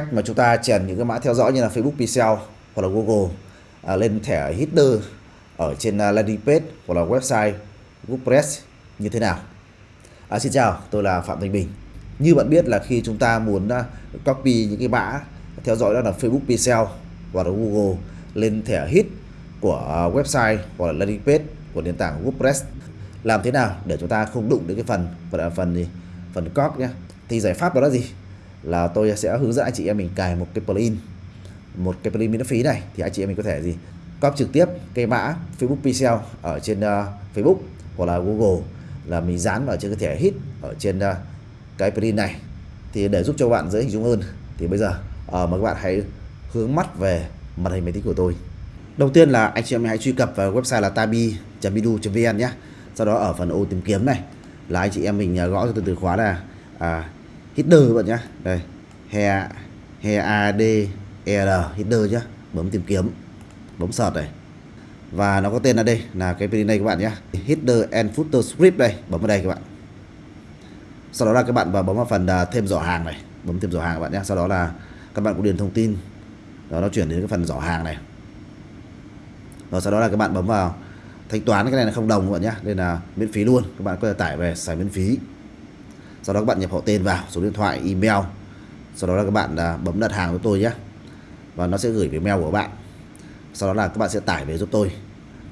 cách mà chúng ta chèn những cái mã theo dõi như là Facebook Pixel hoặc là Google à, lên thẻ header ở trên à, landing page hoặc là website WordPress như thế nào. À, xin chào, tôi là Phạm Thanh Bình. Như bạn biết là khi chúng ta muốn à, copy những cái mã theo dõi đó là Facebook Pixel hoặc là Google lên thẻ hit của à, website hoặc là landing page của nền tảng WordPress làm thế nào để chúng ta không đụng đến cái phần phần phần gì phần copy nhé thì giải pháp đó là gì là tôi sẽ hướng dẫn anh chị em mình cài một cái plugin một cái plugin miễn phí này. Thì anh chị em mình có thể gì? Copy trực tiếp cái mã Facebook Pixel ở trên uh, Facebook hoặc là Google là mình dán vào trên cái thẻ hit ở trên uh, cái plugin này. Thì để giúp cho bạn dễ hình dung hơn. Thì bây giờ uh, mời các bạn hãy hướng mắt về màn hình máy tính của tôi. Đầu tiên là anh chị em mình hãy truy cập vào website là tabi.bidu.vn nhé. Sau đó ở phần ô tìm kiếm này là anh chị em mình gõ cho từ từ khóa là à, header bạn nhé đây, he he, a d e r header nhá. Bấm tìm kiếm, bấm sợt này. Và nó có tên là đây, là cái plugin này các bạn nhé header and footer script đây, bấm vào đây các bạn. Sau đó là các bạn vào bấm vào phần à, thêm giỏ hàng này. Bấm thêm giỏ hàng các bạn nhé sau đó là các bạn cũng điền thông tin. Đó, nó chuyển đến cái phần giỏ hàng này. Rồi sau đó là các bạn bấm vào thanh toán, cái này là không đồng các bạn nhé nên là miễn phí luôn. Các bạn có thể tải về, xài miễn phí sau đó các bạn nhập họ tên vào số điện thoại email. Sau đó là các bạn à, bấm đặt hàng với tôi nhé. Và nó sẽ gửi về mail của bạn. Sau đó là các bạn sẽ tải về giúp tôi.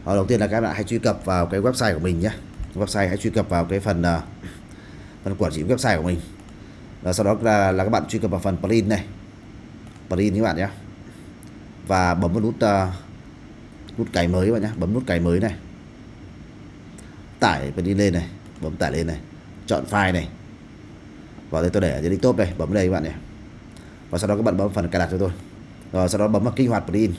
Và đầu tiên là các bạn hãy truy cập vào cái website của mình nhé. Website hãy truy cập vào cái phần à, phần quản trị website của mình. Và sau đó là, là các bạn truy cập vào phần plugin này. Plugin các bạn nhé. Và bấm vào nút uh, nút cài mới các bạn nhé. Bấm nút cài mới này. Tải plugin lên này. Bấm tải lên này. Chọn file này. Vâng, vào đây tôi để ở dưới top đây bấm đây các bạn nhé và sau đó các bạn bấm phần cài đặt cho tôi. Rồi sau đó bấm vào kích hoạt plugin.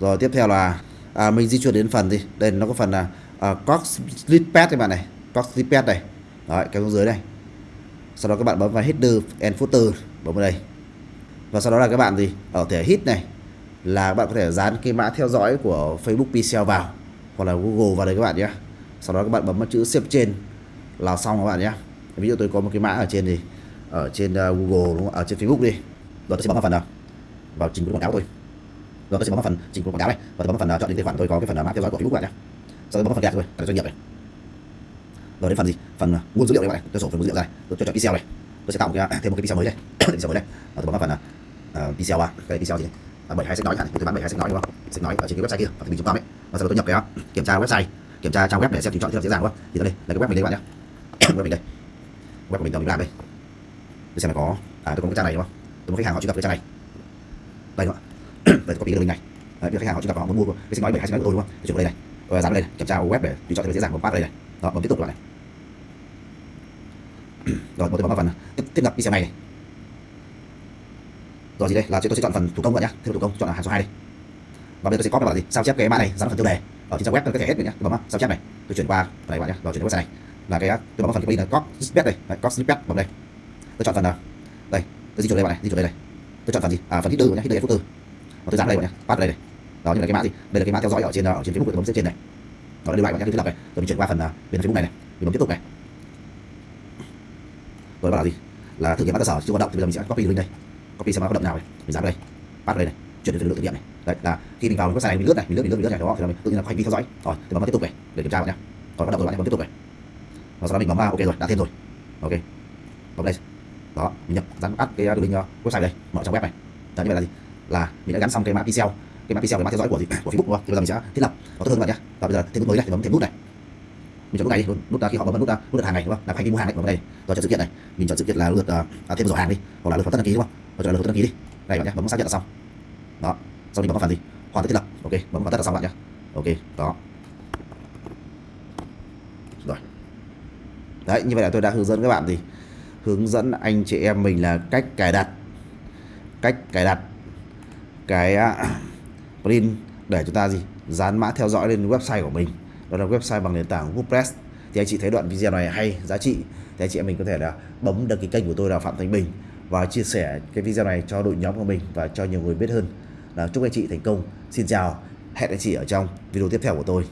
Rồi tiếp theo là à, mình di chuyển đến phần gì? Đây nó có phần là à, Cox Snippet các bạn này. Cox Snippet này. Đấy kéo xuống dưới đây. Sau đó các bạn bấm vào header and footer. Bấm vào đây. Và sau đó là các bạn gì? Ở thể hit này là các bạn có thể dán cái mã theo dõi của Facebook Pixel vào hoặc là Google vào đây các bạn nhé. Sau đó các bạn bấm vào chữ xếp trên là xong các bạn nhé. Ví dụ tôi có một cái mã ở trên thì ở trên uh, Google đúng không? ở trên Facebook đi. Rồi tôi sẽ bấm vào phần nào? Vào trình quảng cáo tôi rồi tôi sẽ bấm vào phần trình quảng cáo này. Và tôi bấm vào phần uh, chọn đến tài khoản tôi có cái phần uh, mã theo dõi của Facebook bạn nhé sau đó bấm vào phần gạt rồi doanh nghiệp này. Rồi đến phần gì? Phần uh, nguồn dữ liệu này bạn tôi sổ phần dữ liệu ra. Tôi chọn pixel này. Tôi sẽ tạo một cái, à, thêm một cái pixel mới đây. Pixel mới đây. Và tôi bấm vào phần uh, ờ, pixel ba. Cái pixel gì này à, bảy hai sách nói hẳn. Tôi bán bảy hai sách nói đúng không? Sách nói ở trên cái website kia và mình chúng ta ấy. Và sau đó tôi nhập cái kiểm tra website. Kiểm tra trang web để xem tuyển chọn rất là dễ dàng đúng không? Thì đây là cái web mình đây các bạn nhé web mình đây. Web của mình đâu mình làm đây để xem là có. À tôi có cái trang này đúng không? Tôi có khách hàng họ truy cập cái trang này. Đây đúng không đây tôi copy cái link này. Đấy, khách hàng họ truy cập họ muốn mua cái xin nói bảy hai xin của tôi đúng không tôi chuyển vào đây này. Rồi dán đây này. kiểm tra web để tùy chọn cho dễ dàng bấm phát đây này. Đó bấm tiếp tục lại này. Rồi tôi bấm vào phần tiếp, tiếp nhập xe này, này. Rồi gì đây? Là tôi sẽ chọn phần thủ công vậy nhá. Thêm thủ công chọn là hàng số hai đi. Và bây giờ tôi sẽ copy vào gì sao chép cái mã này dán phần tiêu đề. Ở trên trang web tôi có thể hết được nhá. Bấm sao chép này. Tôi chuyển qua phần này bạn nhá. Rồi chuyển qua xe này. Là cái tôi bấm vào phần cái là copy snippet đây. Copy snippet bấm đây tôi chọn phần nào? Đây, tôi di chuyển đây bạn này, di chuyển đây này. Tôi chọn phần gì? À phần header nhé header footer và tôi dán đây bạn nhé pass đây này. Đó, như là cái mã gì? Đây là cái mã theo dõi ở trên ở trên facebook tôi bấm trên này. Đó là lưu lại bạn nhé thiết lập này. Rồi mình chuyển qua phần à, bên facebook này này mình bấm tiếp tục này. Rồi bảo là gì? Là thử nghiệm mã cơ sở chưa hoạt động, thì bây giờ mình sẽ copy link đây. Copy xem mã hoạt động nào này. Mình dán đây pass đây này, chuyển đến phần lượng thử nghiệm này. Đấy, là khi mình vào website này, mình lướt này, mình lướt mình lướt mình lướt này, đó, thì mình tự nhiên là có hành vi theo dõi. Rồi, thì bấm vào tiếp tục này, để kiểm tra bạn nhé rồi bắt đầu rồi, bạn bấm tiếp tục này. Và sau đó mình bấm vào, ok rồi, đã thêm rồi. Ok. Bấm đây đó uh, mình nhập dán add cái đường link website đây mở trang web này. Đó như vậy là gì? Là mình đã gắn xong cái mã pixel cái mã pixel cái mã theo dõi của gì? Của facebook đúng không? Thì bây giờ mình sẽ thiết lập. Nó tốt hơn bạn nhé và bây giờ thêm nút mới này thì bấm thêm nút này. Mình chọn nút này đi nút uh, khi họ bấm nút nút đặt hàng này đúng không? Là hành vi mua hàng này bấm đây rồi chọn sự kiện này. Mình chọn sự kiện là lượt uh, à, thêm giỏ hàng đi hoặc là lượt hoàn tất đăng ký đúng không? Rồi chọn lượt đăng ký đi. Đây bạn nhé bấm xác nhận là xong. Đó. Sau mình bấm vào phần gì? Hoàn tất thiết lập. Ok bấm hoàn tất là xong bạn nhé ok đó. Rồi. Đấy như vậy là tôi đã hướng dẫn các bạn gì hướng dẫn anh chị em mình là cách cài đặt. Cách cài đặt cái à, plugin để chúng ta gì? Dán mã theo dõi lên website của mình. Đó là website bằng nền tảng WordPress. Thì anh chị thấy đoạn video này hay, giá trị, thì anh chị em mình có thể là bấm đăng ký kênh của tôi là Phạm Thanh Bình và chia sẻ cái video này cho đội nhóm của mình và cho nhiều người biết hơn. Là chúc anh chị thành công. Xin chào, hẹn anh chị ở trong video tiếp theo của tôi.